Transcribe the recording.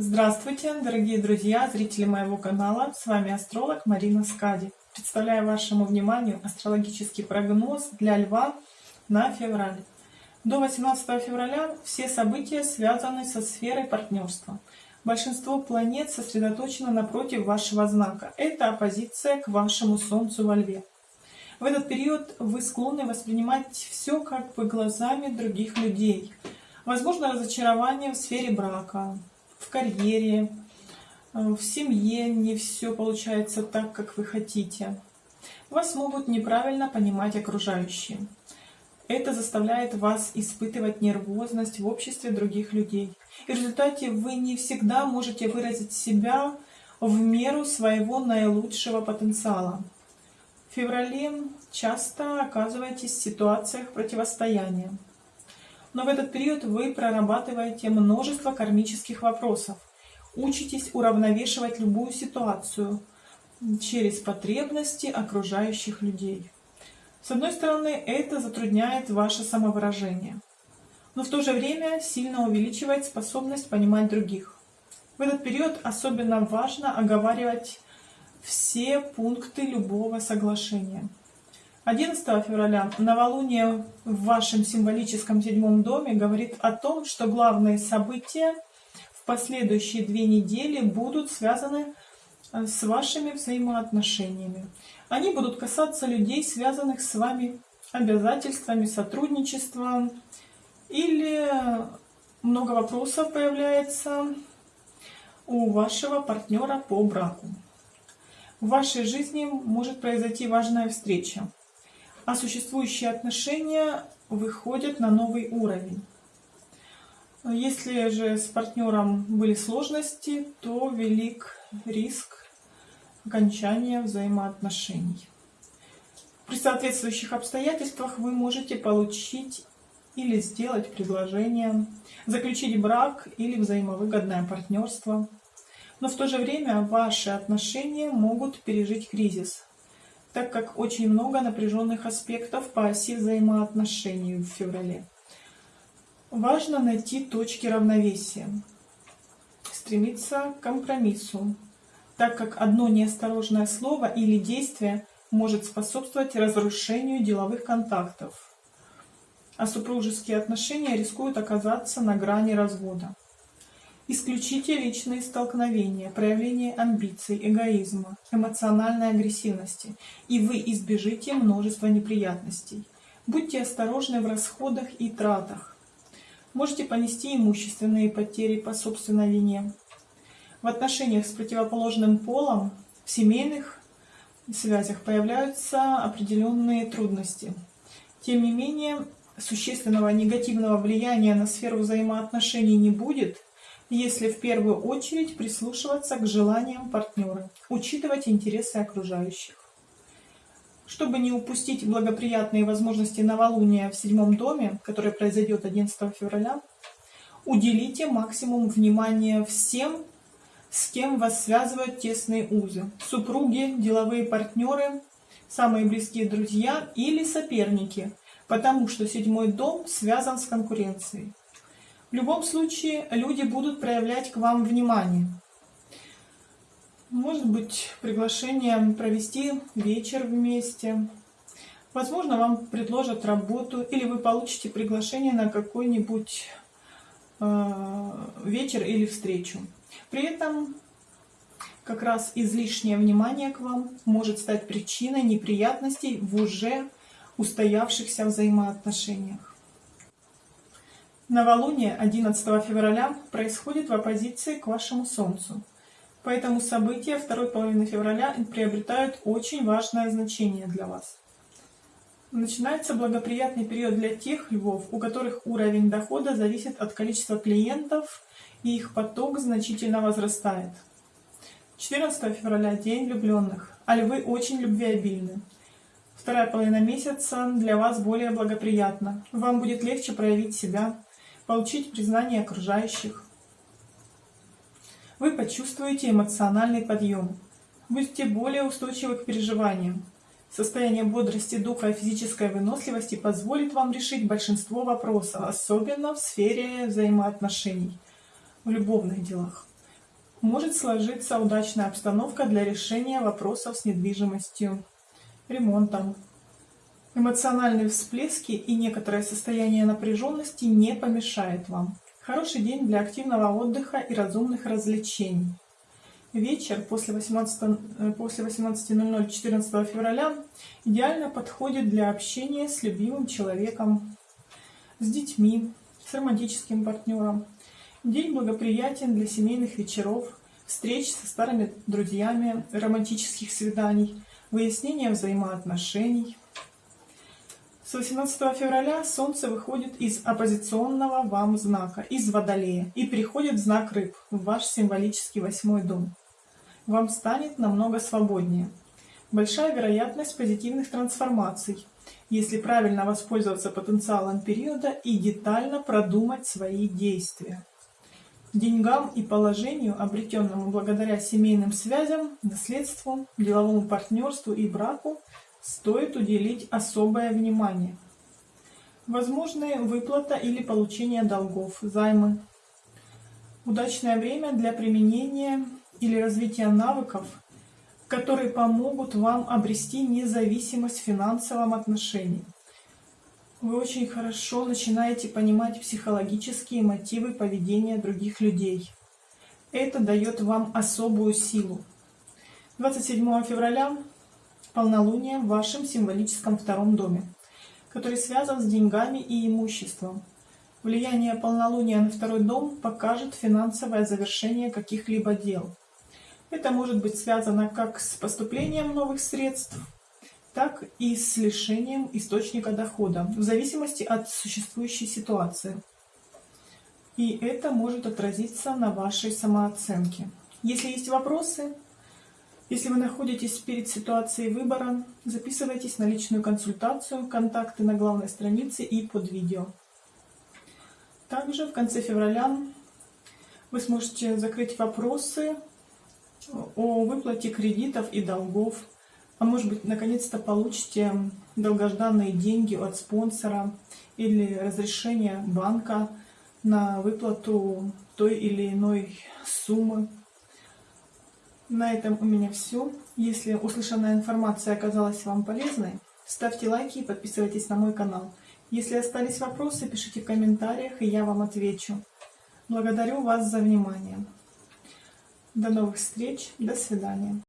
Здравствуйте, дорогие друзья, зрители моего канала. С вами астролог Марина Скади. Представляю вашему вниманию астрологический прогноз для Льва на февраль. До 18 февраля все события связаны со сферой партнерства. Большинство планет сосредоточено напротив вашего знака. Это оппозиция к вашему Солнцу во Льве. В этот период вы склонны воспринимать все как бы глазами других людей. Возможно разочарование в сфере брака, в карьере, э, в семье не все получается так, как вы хотите. Вас могут неправильно понимать окружающие. Это заставляет вас испытывать нервозность в обществе других людей. И в результате вы не всегда можете выразить себя в меру своего наилучшего потенциала. В феврале часто оказываетесь в ситуациях противостояния. Но в этот период вы прорабатываете множество кармических вопросов, учитесь уравновешивать любую ситуацию через потребности окружающих людей. С одной стороны, это затрудняет ваше самовыражение, но в то же время сильно увеличивает способность понимать других. В этот период особенно важно оговаривать все пункты любого соглашения. 11 февраля новолуние в вашем символическом седьмом доме говорит о том, что главные события в последующие две недели будут связаны э, с вашими взаимоотношениями. Они будут касаться людей, связанных с вами обязательствами, сотрудничеством, или много вопросов появляется у вашего партнера по браку. В вашей жизни может произойти важная встреча а существующие отношения выходят на новый уровень. Если же с партнером были сложности, то велик риск окончания взаимоотношений. При соответствующих обстоятельствах вы можете получить или сделать предложение, заключить брак или взаимовыгодное партнерство. Но в то же время ваши отношения могут пережить кризис, так как очень много напряженных аспектов по оси взаимоотношений в феврале. Важно найти точки равновесия, стремиться к компромиссу, так как одно неосторожное слово или действие может способствовать разрушению деловых контактов, а супружеские отношения рискуют оказаться на грани развода. Исключите личные столкновения, проявление амбиций, эгоизма, эмоциональной агрессивности, и вы избежите множества неприятностей. Будьте осторожны в расходах и тратах. Можете понести имущественные потери по собственной вине. В отношениях с противоположным полом, в семейных связях появляются определенные трудности. Тем не менее, существенного негативного влияния на сферу взаимоотношений не будет – если в первую очередь прислушиваться к желаниям партнера, учитывать интересы окружающих. Чтобы не упустить благоприятные возможности новолуния в седьмом доме, которое произойдет 11 февраля, уделите максимум внимания всем, с кем вас связывают тесные узы. Супруги, деловые партнеры, самые близкие друзья или соперники, потому что седьмой дом связан с конкуренцией. В любом случае люди будут проявлять к вам внимание. Может быть приглашение провести вечер вместе. Возможно, вам предложат работу, или вы получите приглашение на какой-нибудь э, вечер или встречу. При этом как раз излишнее внимание к вам может стать причиной неприятностей в уже устоявшихся взаимоотношениях. Новолуние 11 февраля происходит в оппозиции к вашему Солнцу. Поэтому события второй половины февраля приобретают очень важное значение для вас. Начинается благоприятный период для тех львов, у которых уровень дохода зависит от количества клиентов и их поток значительно возрастает. 14 февраля – День влюбленных, а львы очень любвеобильны. Вторая половина месяца для вас более благоприятна. Вам будет легче проявить себя, получить признание окружающих. Вы почувствуете эмоциональный подъем. Будете более устойчивы к переживаниям. Состояние бодрости духа и физической выносливости позволит вам решить большинство вопросов, особенно в сфере взаимоотношений, в любовных делах. Может сложиться удачная обстановка для решения вопросов с недвижимостью, ремонтом. Эмоциональные всплески и некоторое состояние напряженности не помешает вам. Хороший день для активного отдыха и разумных развлечений. Вечер после 18.00 э, после 18 14 февраля идеально подходит для общения с любимым человеком, с детьми, с романтическим партнером. День благоприятен для семейных вечеров, встреч со старыми друзьями, романтических свиданий, выяснения взаимоотношений. С 18 февраля Солнце выходит из оппозиционного вам знака, из Водолея, и приходит в знак Рыб, в ваш символический восьмой дом. Вам станет намного свободнее. Большая вероятность позитивных трансформаций, если правильно воспользоваться потенциалом периода и детально продумать свои действия. Деньгам и положению, обретенному благодаря семейным связям, наследству, деловому партнерству и браку, стоит уделить особое внимание. Возможные выплата или получение долгов, займы. Удачное время для применения или развития навыков, которые помогут вам обрести независимость в финансовом отношении. Вы очень хорошо начинаете понимать психологические мотивы поведения других людей. Это дает вам особую силу. 27 февраля полнолуние в вашем символическом втором доме, который связан с деньгами и имуществом. Влияние полнолуния на второй дом покажет финансовое завершение каких-либо дел. Это может быть связано как с поступлением новых средств, так и с лишением источника дохода, в зависимости от существующей ситуации. И это может отразиться на вашей самооценке. Если есть вопросы, если вы находитесь перед ситуацией выбора, записывайтесь на личную консультацию, контакты на главной странице и под видео. Также в конце февраля вы сможете закрыть вопросы о выплате кредитов и долгов, а может быть, наконец-то получите долгожданные деньги от спонсора или разрешение банка на выплату той или иной суммы. На этом у меня все. Если услышанная информация оказалась вам полезной, ставьте лайки и подписывайтесь на мой канал. Если остались вопросы, пишите в комментариях, и я вам отвечу. Благодарю вас за внимание. До новых встреч, до свидания.